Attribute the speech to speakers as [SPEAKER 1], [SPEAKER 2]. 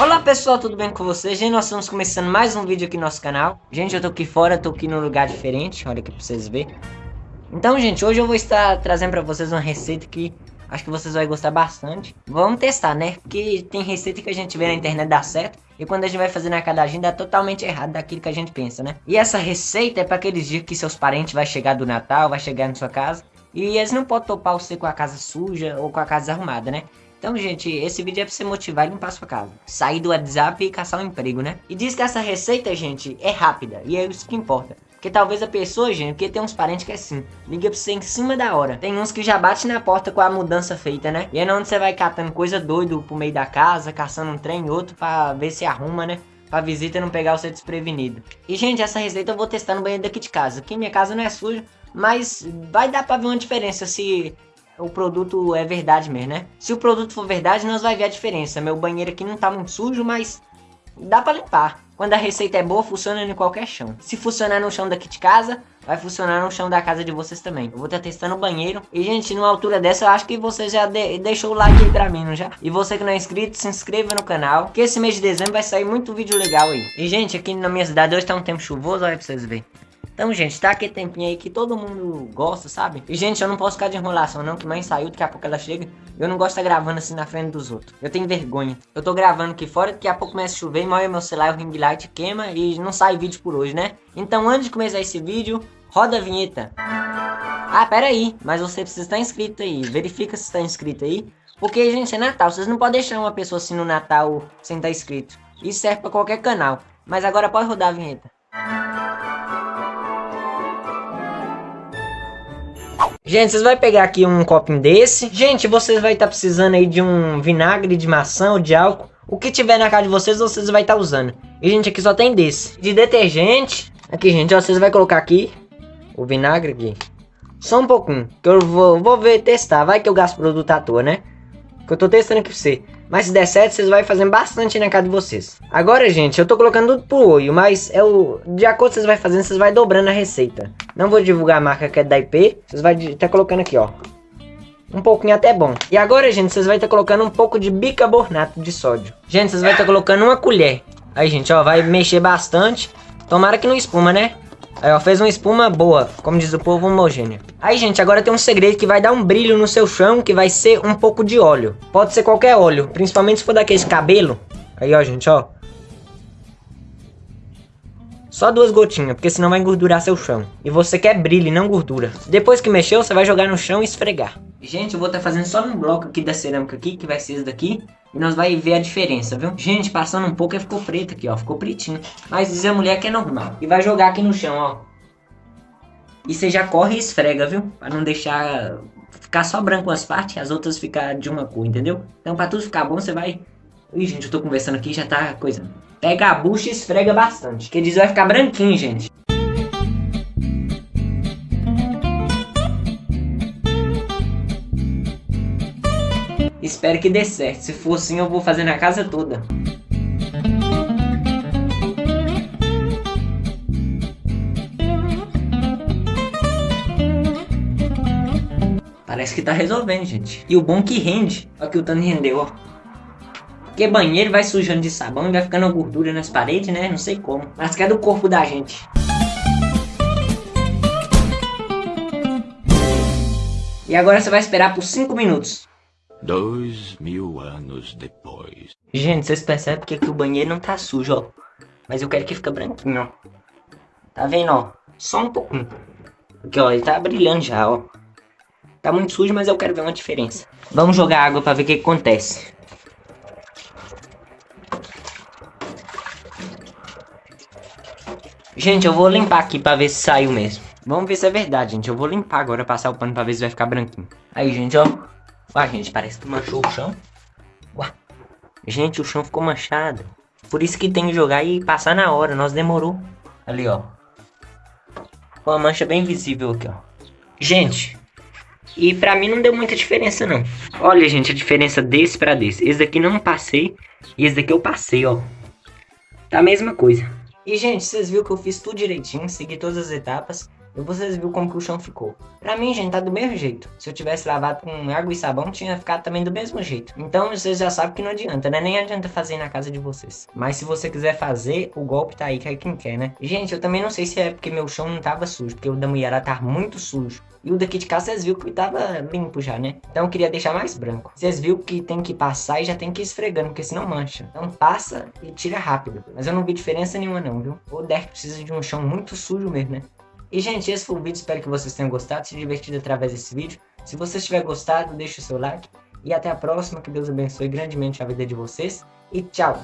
[SPEAKER 1] Olá pessoal, tudo bem com vocês? Gente, nós estamos começando mais um vídeo aqui no nosso canal Gente, eu tô aqui fora, tô aqui num lugar diferente, olha aqui pra vocês verem Então gente, hoje eu vou estar trazendo pra vocês uma receita que acho que vocês vão gostar bastante Vamos testar, né? Porque tem receita que a gente vê na internet dar certo E quando a gente vai fazer na cada agenda dá totalmente errado daquilo que a gente pensa, né? E essa receita é pra aqueles dias que seus parentes vão chegar do Natal, vai chegar na sua casa E eles não podem topar você com a casa suja ou com a casa arrumada, né? Então, gente, esse vídeo é pra você motivar e limpar sua casa. Sair do WhatsApp e caçar um emprego, né? E diz que essa receita, gente, é rápida. E é isso que importa. Porque talvez a pessoa, gente, porque tem uns parentes que é assim, liga pra você em cima da hora. Tem uns que já bate na porta com a mudança feita, né? E é onde você vai catando coisa doido pro meio da casa, caçando um trem e outro pra ver se arruma, né? Pra visita não pegar você desprevenido. E, gente, essa receita eu vou testar no banheiro daqui de casa. Aqui minha casa não é suja, mas vai dar pra ver uma diferença se o produto é verdade mesmo, né? Se o produto for verdade, nós vai ver a diferença. Meu banheiro aqui não tá muito sujo, mas dá pra limpar. Quando a receita é boa, funciona em qualquer chão. Se funcionar no chão daqui de casa, vai funcionar no chão da casa de vocês também. Eu vou estar testando o banheiro. E, gente, numa altura dessa, eu acho que você já de deixou o like aí pra mim, não já? E você que não é inscrito, se inscreva no canal. Que esse mês de dezembro vai sair muito vídeo legal aí. E, gente, aqui na minha cidade hoje tá um tempo chuvoso, olha pra vocês verem. Então, gente, tá aquele tempinho aí que todo mundo gosta, sabe? E, gente, eu não posso ficar de enrolação não, que mãe saiu, daqui a pouco ela chega. Eu não gosto de estar gravando assim na frente dos outros. Eu tenho vergonha. Eu tô gravando aqui fora, daqui a pouco começa a chover, molha meu celular, o ring light queima e não sai vídeo por hoje, né? Então, antes de começar esse vídeo, roda a vinheta. Ah, pera aí, mas você precisa estar inscrito aí. Verifica se está inscrito aí. Porque, gente, é Natal. Vocês não podem deixar uma pessoa assim no Natal sem estar inscrito. Isso serve pra qualquer canal. Mas agora pode rodar a vinheta. Gente, vocês vão pegar aqui um copinho desse. Gente, vocês vão estar tá precisando aí de um vinagre de maçã ou de álcool. O que tiver na casa de vocês, vocês vão estar tá usando. E, gente, aqui só tem desse. De detergente. Aqui, gente, ó, vocês vão colocar aqui o vinagre aqui. Só um pouquinho, que eu vou, vou ver, testar. Vai que eu gasto produto à toa, né? Que eu tô testando aqui pra você. Mas se der certo, vocês vão fazendo bastante na casa de vocês. Agora, gente, eu tô colocando tudo pro olho, mas é o... De acordo com vocês vão fazendo, vocês vão dobrando a receita. Não vou divulgar a marca que é da IP. Vocês vão estar tá colocando aqui, ó. Um pouquinho até bom. E agora, gente, vocês vão estar tá colocando um pouco de bicarbonato de sódio. Gente, vocês vão estar tá colocando uma colher. Aí, gente, ó, vai mexer bastante. Tomara que não espuma, né? Aí, ó, fez uma espuma boa, como diz o povo, homogênea. Aí, gente, agora tem um segredo que vai dar um brilho no seu chão, que vai ser um pouco de óleo. Pode ser qualquer óleo, principalmente se for daquele cabelo. Aí, ó, gente, ó. Só duas gotinhas, porque senão vai engordurar seu chão. E você quer brilho não gordura. Depois que mexeu, você vai jogar no chão e esfregar. Gente, eu vou estar tá fazendo só um bloco aqui da cerâmica aqui, que vai ser esse daqui. E nós vai ver a diferença, viu? Gente, passando um pouco, ficou preto aqui, ó. Ficou pretinho. Mas diz a mulher que é normal. E vai jogar aqui no chão, ó. E você já corre e esfrega, viu? Pra não deixar ficar só branco as partes as outras ficar de uma cor, entendeu? Então pra tudo ficar bom, você vai... Ih, gente, eu tô conversando aqui já tá coisa. Pega a bucha e esfrega bastante. Que diz vai ficar branquinho, gente. Espero que dê certo. Se for assim, eu vou fazer na casa toda. Parece que tá resolvendo, gente. E o bom que rende. Olha que o tanto rendeu, ó. Porque banheiro vai sujando de sabão e vai ficando gordura nas paredes, né? Não sei como. Mas que é do corpo da gente. E agora você vai esperar por 5 minutos.
[SPEAKER 2] Dois mil anos depois.
[SPEAKER 1] Gente, vocês percebem que aqui o banheiro não tá sujo, ó. Mas eu quero que fique branquinho, ó. Tá vendo, ó? Só um pouquinho. Porque, ó, ele tá brilhando já, ó. Tá muito sujo, mas eu quero ver uma diferença. Vamos jogar água pra ver o que, que acontece. Gente, eu vou limpar aqui pra ver se saiu mesmo. Vamos ver se é verdade, gente. Eu vou limpar agora, passar o pano pra ver se vai ficar branquinho. Aí, gente, ó. Ué, gente, parece que manchou o chão. Ué. Gente, o chão ficou manchado. Por isso que tem que jogar e passar na hora. Nós demorou. Ali, ó. Uma mancha bem visível aqui, ó. Gente. E pra mim não deu muita diferença, não. Olha, gente, a diferença desse pra desse. Esse daqui não passei. E esse daqui eu passei, ó. Tá a mesma coisa. E, gente, vocês viram que eu fiz tudo direitinho. Segui todas as etapas. E vocês viram como que o chão ficou. Pra mim, gente, tá do mesmo jeito. Se eu tivesse lavado com água e sabão, tinha ficado também do mesmo jeito. Então vocês já sabem que não adianta, né? Nem adianta fazer na casa de vocês. Mas se você quiser fazer, o golpe tá aí, que é quem quer, né? Gente, eu também não sei se é porque meu chão não tava sujo, porque o da mulher tá muito sujo. E o daqui de casa vocês viram que tava limpo já, né? Então eu queria deixar mais branco. Vocês viram que tem que passar e já tem que ir esfregando, porque senão mancha. Então passa e tira rápido. Mas eu não vi diferença nenhuma não, viu? O Derek precisa de um chão muito sujo mesmo, né? E gente, esse foi o vídeo, espero que vocês tenham gostado, se divertido através desse vídeo. Se vocês tiverem gostado, deixe o seu like. E até a próxima, que Deus abençoe grandemente a vida de vocês. E tchau!